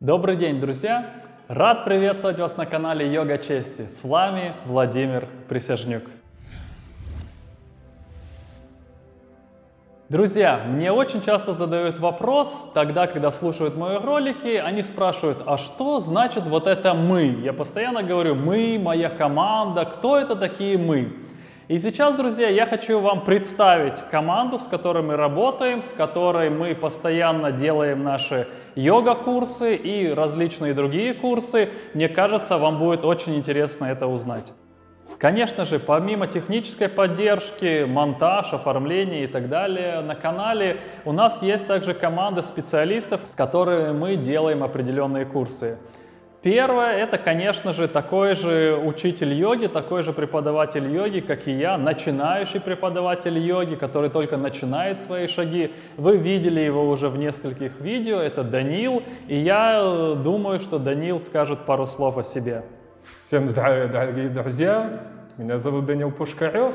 Добрый день, друзья! Рад приветствовать вас на канале Йога Чести. С вами Владимир Присяжнюк. Друзья, мне очень часто задают вопрос, тогда, когда слушают мои ролики, они спрашивают, а что значит вот это «мы»? Я постоянно говорю «мы», «моя команда», кто это такие «мы»? И сейчас, друзья, я хочу вам представить команду, с которой мы работаем, с которой мы постоянно делаем наши йога-курсы и различные другие курсы. Мне кажется, вам будет очень интересно это узнать. Конечно же, помимо технической поддержки, монтаж, оформление и так далее, на канале у нас есть также команда специалистов, с которыми мы делаем определенные курсы. Первое, это, конечно же, такой же учитель йоги, такой же преподаватель йоги, как и я, начинающий преподаватель йоги, который только начинает свои шаги. Вы видели его уже в нескольких видео, это Данил, и я э, думаю, что Данил скажет пару слов о себе. Всем здравия, дорогие друзья! Меня зовут Данил Пушкарев,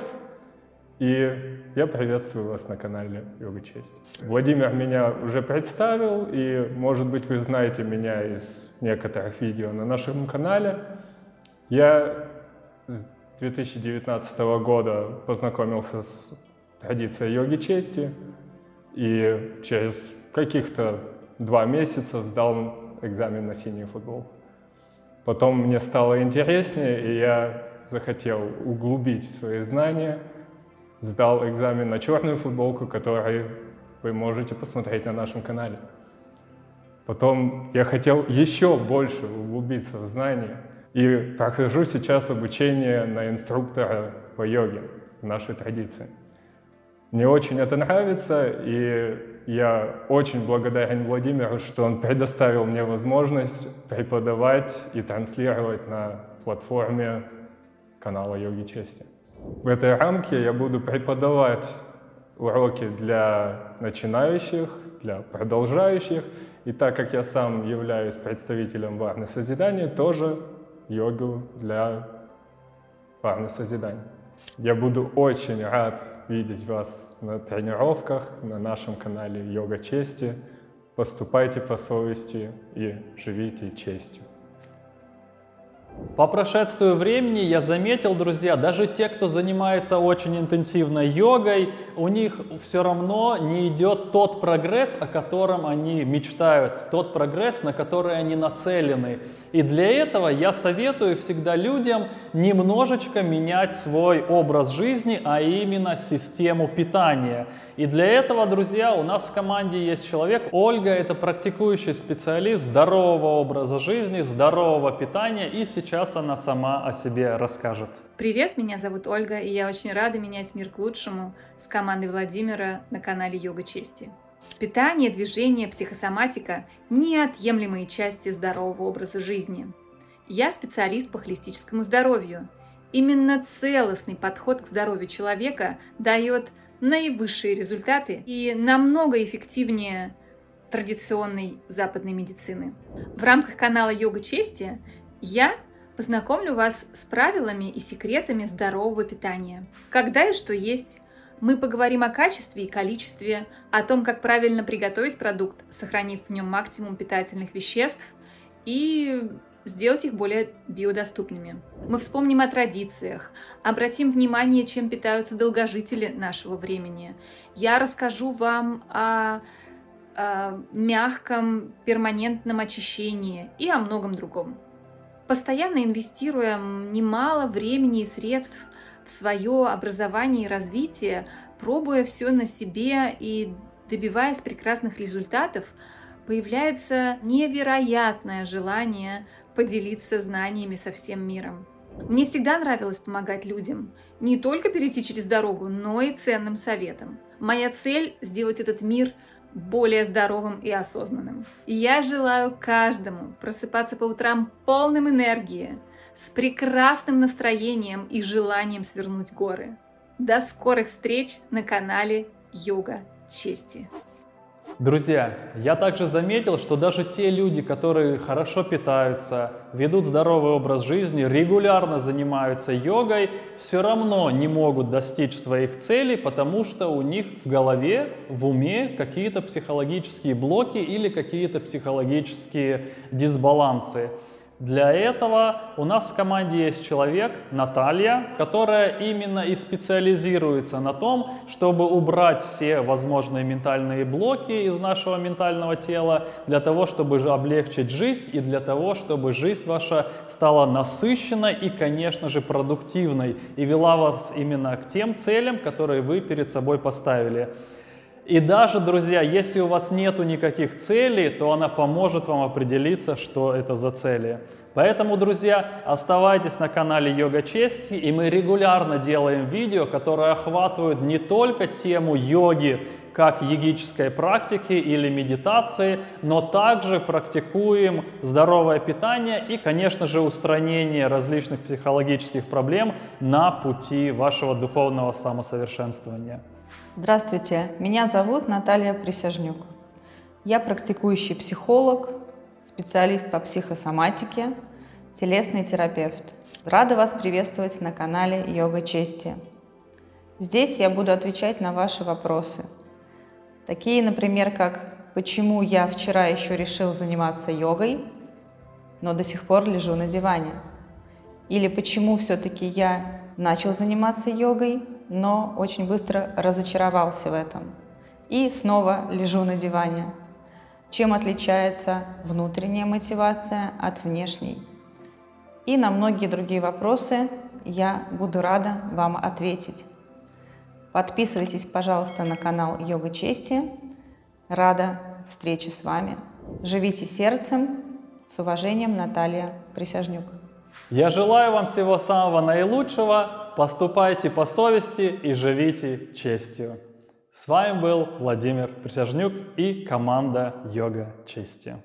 и я приветствую вас на канале Йога Честь. Владимир меня уже представил, и, может быть, вы знаете меня из некоторых видео на нашем канале. Я с 2019 года познакомился с традицией йоги чести, и через каких-то два месяца сдал экзамен на синий футбол. Потом мне стало интереснее, и я захотел углубить свои знания – сдал экзамен на черную футболку, который вы можете посмотреть на нашем канале. Потом я хотел еще больше углубиться в знания и прохожу сейчас обучение на инструктора по йоге в нашей традиции. Мне очень это нравится, и я очень благодарен Владимиру, что он предоставил мне возможность преподавать и транслировать на платформе канала Йоги Чести. В этой рамке я буду преподавать уроки для начинающих, для продолжающих. И так как я сам являюсь представителем варны созидания, тоже йогу для варны созидания. Я буду очень рад видеть вас на тренировках на нашем канале Йога Чести. Поступайте по совести и живите честью. По прошествию времени я заметил, друзья, даже те, кто занимается очень интенсивно йогой, у них все равно не идет тот прогресс, о котором они мечтают, тот прогресс, на который они нацелены. И для этого я советую всегда людям немножечко менять свой образ жизни, а именно систему питания. И для этого, друзья, у нас в команде есть человек, Ольга, это практикующий специалист здорового образа жизни, здорового питания, и сейчас она сама о себе расскажет. Привет, меня зовут Ольга, и я очень рада менять мир к лучшему с командой Владимира на канале Йога Чести. Питание, движение, психосоматика – неотъемлемые части здорового образа жизни. Я специалист по холистическому здоровью. Именно целостный подход к здоровью человека дает наивысшие результаты и намного эффективнее традиционной западной медицины. В рамках канала Йога Чести я познакомлю вас с правилами и секретами здорового питания. Когда и что есть, мы поговорим о качестве и количестве, о том, как правильно приготовить продукт, сохранив в нем максимум питательных веществ и сделать их более биодоступными. Мы вспомним о традициях, обратим внимание, чем питаются долгожители нашего времени. Я расскажу вам о, о мягком перманентном очищении и о многом другом. Постоянно инвестируем немало времени и средств в свое образование и развитие, пробуя все на себе и добиваясь прекрасных результатов, появляется невероятное желание поделиться знаниями со всем миром. Мне всегда нравилось помогать людям, не только перейти через дорогу, но и ценным советом. Моя цель – сделать этот мир более здоровым и осознанным. Я желаю каждому просыпаться по утрам полным энергии, с прекрасным настроением и желанием свернуть горы. До скорых встреч на канале Йога Чести. Друзья, я также заметил, что даже те люди, которые хорошо питаются, ведут здоровый образ жизни, регулярно занимаются йогой, все равно не могут достичь своих целей, потому что у них в голове, в уме какие-то психологические блоки или какие-то психологические дисбалансы. Для этого у нас в команде есть человек, Наталья, которая именно и специализируется на том, чтобы убрать все возможные ментальные блоки из нашего ментального тела, для того, чтобы облегчить жизнь и для того, чтобы жизнь ваша стала насыщенной и, конечно же, продуктивной и вела вас именно к тем целям, которые вы перед собой поставили. И даже, друзья, если у вас нету никаких целей, то она поможет вам определиться, что это за цели. Поэтому, друзья, оставайтесь на канале Йога Чести, и мы регулярно делаем видео, которые охватывают не только тему йоги, как йогической практики или медитации, но также практикуем здоровое питание и, конечно же, устранение различных психологических проблем на пути вашего духовного самосовершенствования. Здравствуйте, меня зовут Наталья Присяжнюк. Я практикующий психолог, специалист по психосоматике, телесный терапевт. Рада вас приветствовать на канале Йога Чести. Здесь я буду отвечать на ваши вопросы. Такие, например, как «Почему я вчера еще решил заниматься йогой, но до сих пор лежу на диване?» Или «Почему все-таки я начал заниматься йогой, но очень быстро разочаровался в этом. И снова лежу на диване. Чем отличается внутренняя мотивация от внешней? И на многие другие вопросы я буду рада вам ответить. Подписывайтесь, пожалуйста, на канал Йога Чести. Рада встрече с вами. Живите сердцем. С уважением, Наталья Присяжнюк. Я желаю вам всего самого наилучшего, поступайте по совести и живите честью. С вами был Владимир Присяжнюк и команда Йога Чести.